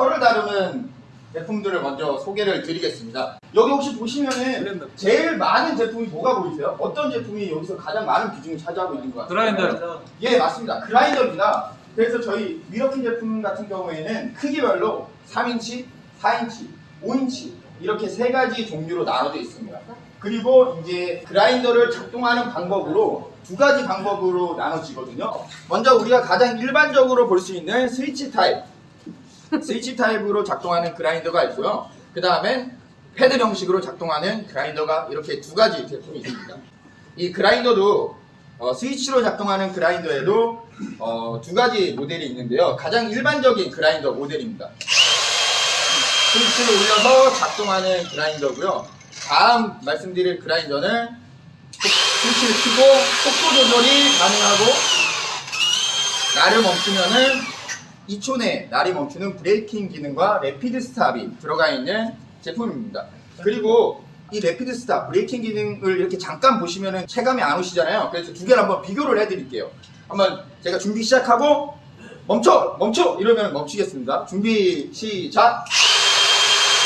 철을 다루는 제품들을 먼저 소개를 드리겠습니다. 여기 혹시 보시면은 제일 많은 제품이 뭐가 보이세요? 어떤 제품이 여기서 가장 많은 비중을 차지하고 있는 것 같아요? 그라인더 예, 맞습니다. 그라인더입니다. 그래서 저희 Milwaukee 제품 같은 경우에는 크기별로 3인치, 4인치, 5인치 이렇게 세 가지 종류로 나눠져 있습니다. 그리고 이제 그라인더를 작동하는 방법으로 두 가지 방법으로 나눠지거든요. 먼저 우리가 가장 일반적으로 볼 수 있는 스위치 타입. 스위치 타입으로 작동하는 그라인더가 있고요. 그 다음엔 패들 형식으로 작동하는 그라인더가 이렇게 두 가지 제품이 있습니다. 이 그라인더도 어, 스위치로 작동하는 그라인더에도 어, 두 가지 모델이 있는데요. 가장 일반적인 그라인더 모델입니다. 스위치를 올려서 작동하는 그라인더고요. 다음 말씀드릴 그라인더는 속- 스위치를 켜고 속도 조절이 가능하고 날을 멈추면은 2초 내에 날이 멈추는 braking 기능과 rapid stop이 들어가 있는 제품입니다. 그리고 이 rapid stop, braking 기능을 이렇게 잠깐 보시면은 체감이 안 오시잖아요. 그래서 두 개를 한번 비교를 해드릴게요. 한번 제가 준비 시작하고 멈춰! 멈춰! 이러면 멈추겠습니다. 준비 시작!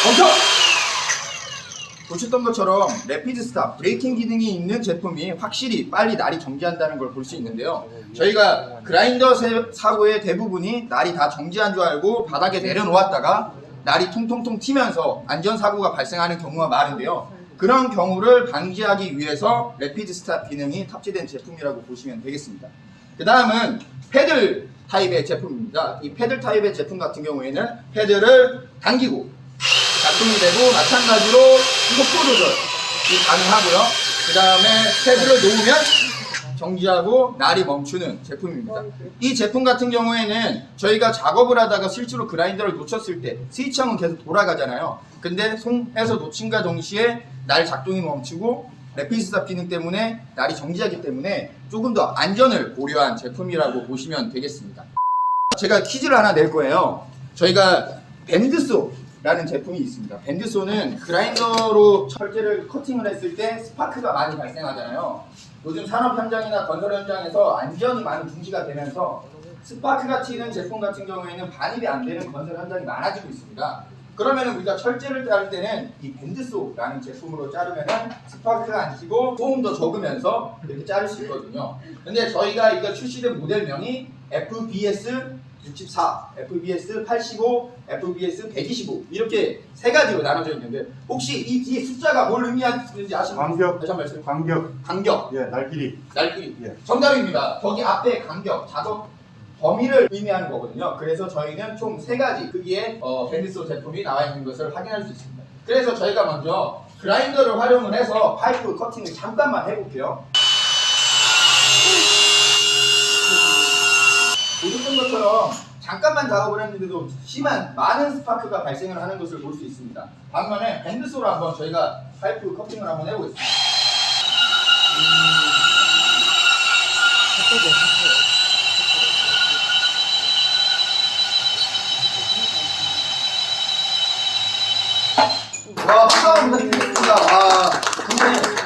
멈춰! 보셨던 것처럼 rapid stop, braking 기능이 있는 제품이 확실히 빨리 날이 정지한다는 걸 볼 수 있는데요. 저희가 그라인더 세- 사고의 대부분이 날이 다 정지한 줄 알고 바닥에 내려놓았다가 날이 통통통 튀면서 안전사고가 발생하는 경우가 많은데요. 그런 경우를 방지하기 위해서 rapid stop 기능이 탑재된 제품이라고 보시면 되겠습니다. 그 다음은 패들 타입의 제품입니다. 이 패들 타입의 제품 같은 경우에는 패드를 당기고 작동이 되고 마찬가지로 속도 조절이 가능하고요. 그 다음에 패드를 놓으면 정지하고 날이 멈추는 제품입니다. 이 제품 같은 경우에는 저희가 작업을 하다가 실제로 그라인더를 놓쳤을 때 스위치형은 계속 돌아가잖아요. 근데 손에서 놓친과 동시에 날 작동이 멈추고 레피스탑 기능 때문에 날이 정지하기 때문에 조금 더 안전을 고려한 제품이라고 보시면 되겠습니다. 제가 퀴즈를 하나 낼 거예요. 저희가 band saw 라는 제품이 있습니다. band saw는 그라인더로 철제를 커팅을 했을 때 스파크가 많이 발생하잖아요. 요즘 산업 현장이나 건설 현장에서 안전이 많이 중시가 되면서 스파크가 튀는 제품 같은 경우에는 반입이 안 되는 건설 현장이 많아지고 있습니다. 그러면 우리가 철제를 자를 때는 이 band saw라는 제품으로 자르면은 스파크가 안 튀고 소음 더 적으면서 이렇게 자를 수 있거든요. 근데 저희가 이거 출시된 모델명이 FBS 64, FBS 85, FBS 125 이렇게 세 가지로 나눠져 있는데 혹시 이 뒤에 숫자가 뭘 의미하는지 아시나요? 간격. 다시 한번 말씀. 간격, 간격, 예, 날길이. 날끼리. 예. 정답입니다. 거기 앞에 간격, 작업 범위를 의미하는 거거든요. 그래서 저희는 총 세 가지 크기의 어, 밴드소 제품이 나와 있는 것을 확인할 수 있습니다. 그래서 저희가 먼저 그라인더를 활용을 해서 파이프 커팅을 잠깐만 해볼게요. 보셨던 것처럼 잠깐만 작업을 했는데도 심한 많은 스파크가 발생을 하는 것을 볼 수 있습니다. 반면에 밴드소로 한번 저희가 파이프 커팅을 한번 해보겠습니다. 와, 박수 부탁드리겠습니다. 와, 보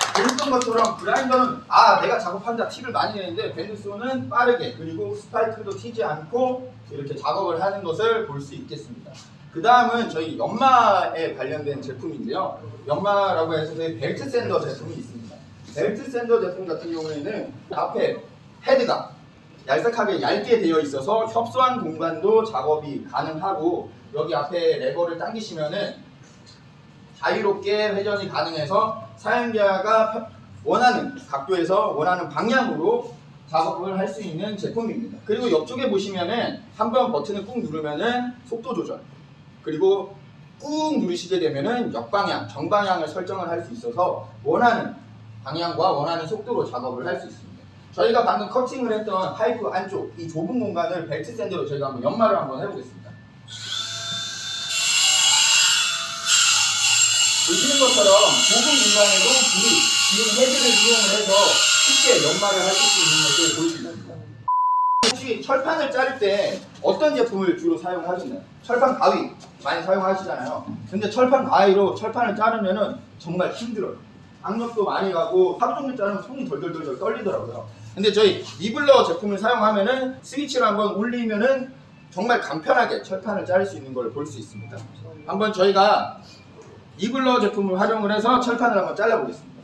셨던 것처럼 그라인더는 아 내가 작업한다 티를 많이 내는데 밴드소는 빠르게 그리고 스파이크도 튀지 않고 이렇게 작업을 하는 것을 볼 수 있겠습니다. 그 다음은 저희 연마에 관련된 제품인데요. 연마라고 해서 저희 벨트 샌더 제품이 있습니다. 벨트 샌더 제품 같은 경우에는 앞에 헤드가 얄쌍하게 얇게 되어 있어서 협소한 공간도 작업이 가능하고 여기 앞에 레버를 당기시면은 자유롭게 회전이 가능해서 사용자가 펴- 원하는 각도에서 원하는 방향으로 작업을 할 수 있는 제품입니다. 그리고 옆쪽에 보시면은 한 번 버튼을 꾹 누르면은 속도 조절 그리고 꾹 누르시게 되면은 역방향, 정방향을 설정을 할 수 있어서 원하는 방향과 원하는 속도로 작업을 할 수 있습니다. 저희가 방금 커팅을 했던 파이프 안쪽 이 좁은 공간을 벨트 샌드로 저희가 한번 연마를 한번 해보겠습니다. 보시는 것처럼 좁은 공간에도 불이 지금 헤드를 이용을 해서 쉽게 연마를 하실 수 있는 것을 있습니다. 혹시 철판을 자를 때 어떤 제품을 주로 사용하시나요? 철판 가위 많이 사용하시잖아요. 근데 철판 가위로 철판을 자르면은 정말 힘들어요. 악력도 많이 가고 하루 종일 자르면 손이 덜덜덜덜 떨리더라고요. 근데 저희 리블러 제품을 사용하면은 스위치를 한번 올리면은 정말 간편하게 철판을 자를 수 있는 걸 볼 수 있습니다. 한번 저희가 이블러 제품을 활용을 해서 철판을 한번 잘라보겠습니다.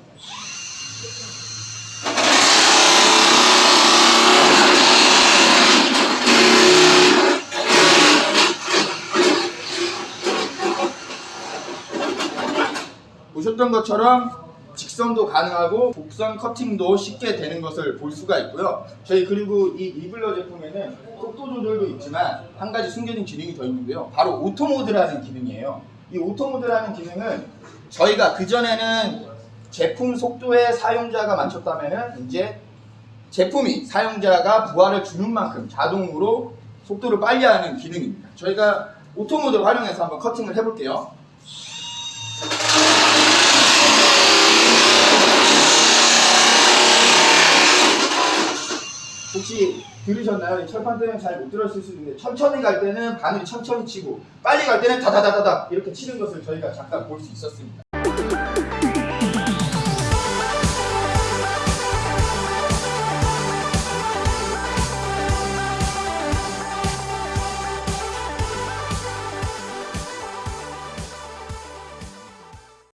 보셨던 것처럼 직선도 가능하고 곡선 커팅도 쉽게 되는 것을 볼 수가 있고요. 저희 그리고 이 이블러 제품에는 속도 조절도 있지만 한 가지 숨겨진 기능이 더 있는데요. 바로 auto mode라는 기능이에요. 이 auto mode라는 기능은 저희가 그전에는 제품 속도에 사용자가 맞췄다면은 이제 제품이 사용자가 부하를 주는 만큼 자동으로 속도를 빨리 하는 기능입니다. 저희가 auto mode를 활용해서 한번 커팅을 해볼게요. 혹시 들으셨나요? 이 철판 때문에 잘 못 들었을 수도 있는데 천천히 갈 때는 바늘이 천천히 치고 빨리 갈 때는 다다다다다 이렇게 치는 것을 저희가 잠깐 볼 수 있었습니다.